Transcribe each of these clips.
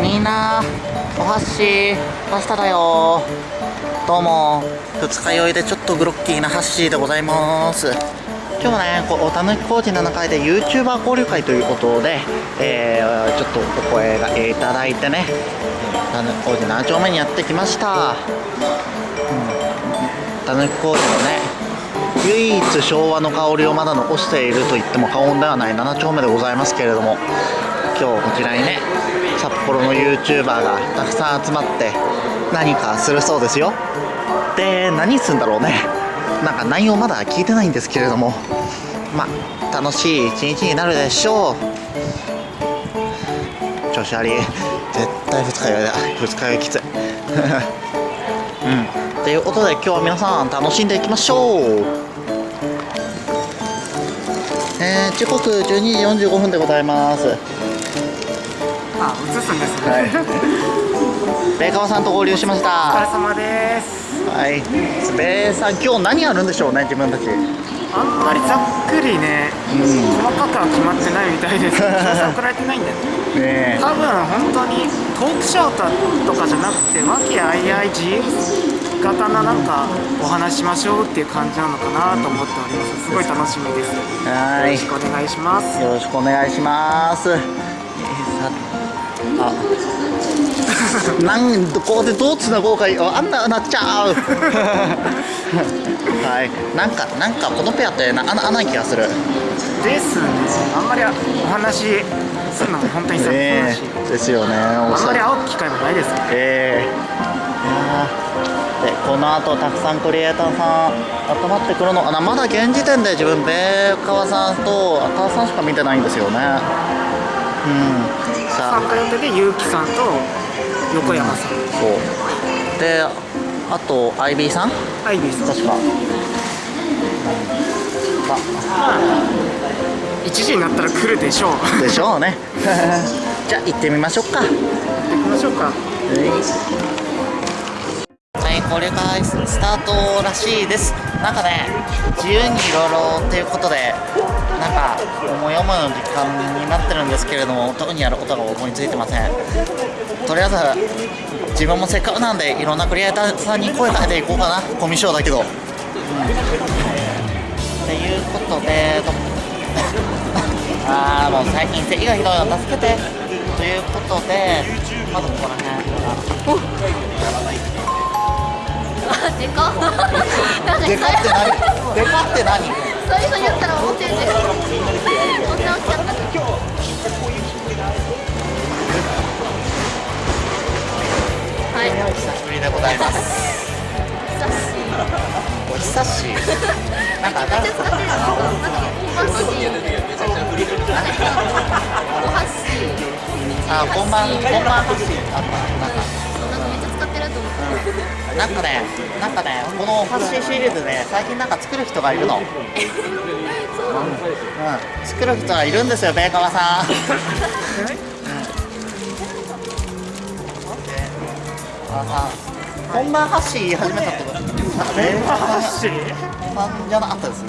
みんなお箸パスタだよ。どうも二日酔いでちょっとグロッキーなハッシーでございます。今日はねこうたぬき工事7階で YouTuber 交流会ということで、えー、ちょっとお声がいただいてねたぬき工事7丁目にやってきました。たぬき工事のね唯一昭和の香りをまだ残していると言っても過言ではない7丁目でございますけれども今日こちらにね札幌の YouTuber がたくさん集まって何かするそうですよ。で何するんだろうね。なんか内容まだ聞いてないんですけれども。まあ楽しい一日になるでしょう。調子あり。絶対二日酔いだ。二日酔いきつい。うん。ということで今日は皆さん楽しんでいきましょう。えー、時刻12時45分でございます。あ、映すんですね。はい。ベイカワさんと合流しました。お疲れ様です。はい。ベイさん今日何やるんでしょうね自分たち。あんまりざっくりね、うん、細かくは決まってないみたいです。送られてないんだよね。多分本当にトークショーとかじゃなくて和気あいあい自由型ななんかお話しましょうっていう感じなのかなと思っております。すごい楽しみです。はい。よろしくお願いします。よろしくお願いしますなんここでどうつなごうかあんななっちゃう。はい。なんかなんかこのペアってなあな気がする。ですね。あんまりお話するのも本当に久々だし、ですよ。ねあんまり会う機会もないです。ねええー、でこの後たくさんクリエイターさん集まってくるのかなまだ現時点で自分ベーカワさんと赤さんしか見てないんですよねうん。さあ参加予定で結城さんと横山さん、うん、そう。であとアイビーさん？アイビーさん。確か、うん、あ1時になったら来るでしょう。でしょうね。じゃあ行ってみましょうか。行ってみましょうか、はい。交流会スタートらしいです。なんかね自由にいろいろっていうことでなんか思い思いの時間になってるんですけれども特にやることが思いついてません。とりあえず自分もせっかくなんでいろんなクリエイターさんに声かけていこうかな。コミュ障だけど、うん、っていうことで ああもう最近咳がひどいの助けて。ということでまずここら辺でかっ。でかって何？でかって何？そういお久しぶりでござい。ますお久しぶりなんか新しい。使ってるのお箸お箸あ、こんばん、こんばん箸あった、なんかなんかね、なんかね、このファッシーシリーズね、最近なんか作る人がい。るの。うん、うん、作る人がいるんですよ、ベーカワさん。本番発信始めたとなんかベーカ発信さんじゃなかったです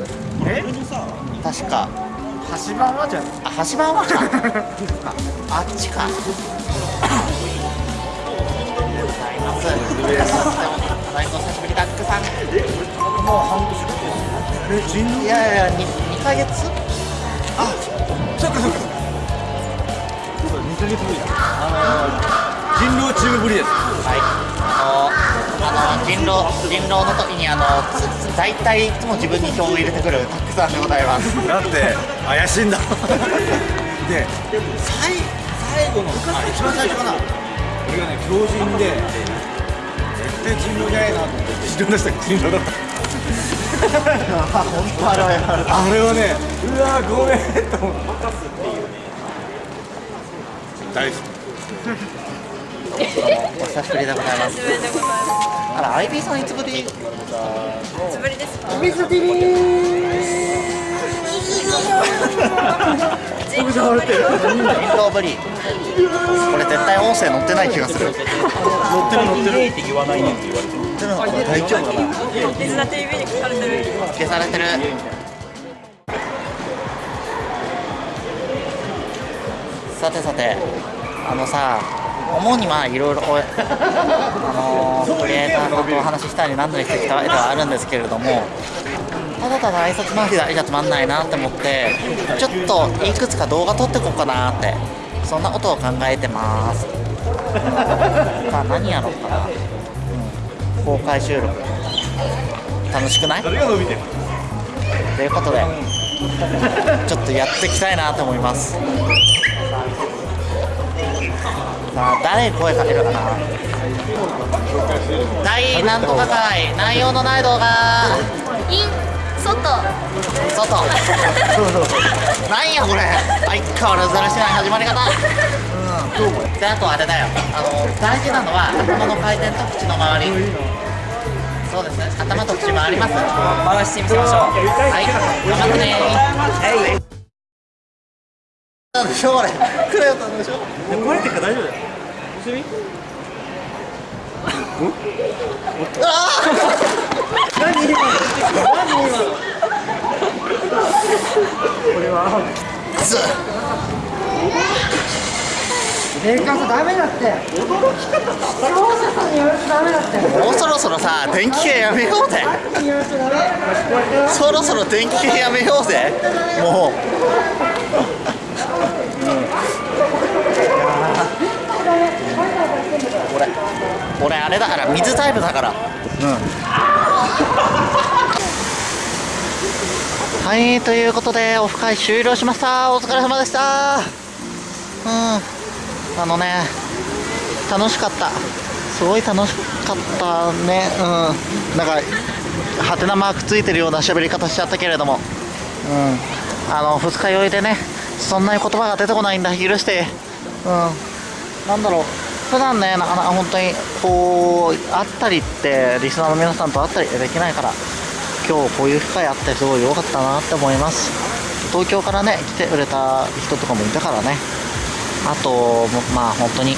え確か橋場はじゃあ橋場はかあっちかます。最高久しぶりダックさんえ。もう半年え、人狼いやいや二二ヶ月？あ、そっかそっか。そうだ二ヶ月ぶりだ。あの人狼チームぶりです。はい。あのあの人狼人狼の時にあの大体いつも自分に票を入れてくるタックさんでございます。だって怪しいんだ。で最最後のあ一番最初かな。俺がね強靭で。対人狼じゃないなと思って自分出したら人狼だった本当あれはあれはねうわごめんと思って大好きお久しぶりでございます。あら、アイビーさんいつぶり？いつぶりです。か。アイビー。さん TV。人狼ぶり。これ絶対音声載ってない気がする。乗ってる乗ってるって言わないねって言われてる大丈夫かな水田 TV に消されてる消されてるさてさてあのさ主にまあいろいろこう あのークリエイターさんとお話ししたり何なりしてきたわけではあるんですけれどもただただ挨拶回りだけじゃつまんないなって思ってちょっといくつか動画撮ってこうかなってそんなことを考えてます。さ あ何やろうかな、うん、公開収録。楽しくない？ということでちょっとやっていきたいなと思いますさあ誰に声かけるかな？大なんとか会。内容のない動画。イン外。外。なんやこれ。相変わらずだらしない始まり方。うん。であとあれだよ。あの大事なのは頭の回転と口の周り。そうですね。頭と口回ります。回してみせましょう。はい。頑張ってねはいなんでしょうこれクレヨンなんでしょこれってから大丈夫だよずメーカーさダメだって驚き方さ操作さんに言われてダメだってもうそろそろさ電気系やめようぜそろそろ電気系やめようぜもう俺あれだから水タイプだから。うん。はいということでオフ会終了しました。お疲れ様でした。うん。あのね楽しかった。すごい楽しかったね。うん。なんかハテナマークついてるような喋り方しちゃったけれども。うん。あの二日酔いでねそんなに言葉が出てこないんだ。許して。うん。なんだろう。普段ねなかな。か本当にこう会ったりってリスナーの皆さんと会ったりできないから今日こういう機会あってすごい良かったなって思います。東京からね来てくれた人とかもいたからね。あとまあ本当に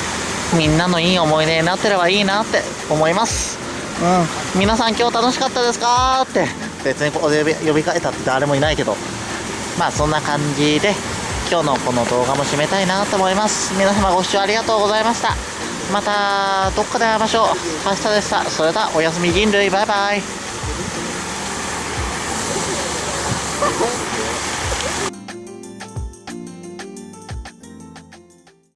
みんなのいい思い出になってればいいなって思います。うん。皆さん今日楽しかったですかって。別にここで呼び呼びかけたって誰もいないけど。まあそんな感じで今日のこの動画も締めたいなと思います。皆様ご視聴ありがとうございました。またどっかで会いましょう。明日でした。それではおやすみ人類。バイバイ。